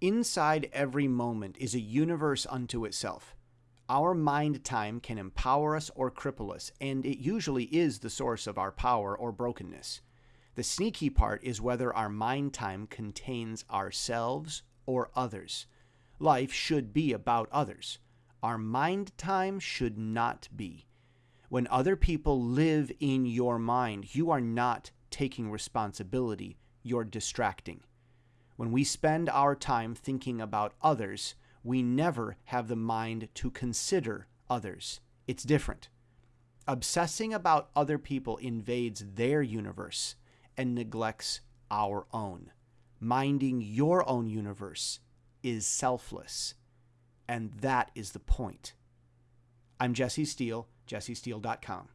Inside every moment is a universe unto itself. Our mind time can empower us or cripple us, and it usually is the source of our power or brokenness. The sneaky part is whether our mind time contains ourselves or others. Life should be about others. Our mind time should not be. When other people live in your mind, you are not taking responsibility, you're distracting. When we spend our time thinking about others, we never have the mind to consider others. It's different. Obsessing about other people invades their universe and neglects our own. Minding your own universe is selfless. And that is the point. I'm Jesse Steele, jessesteele.com.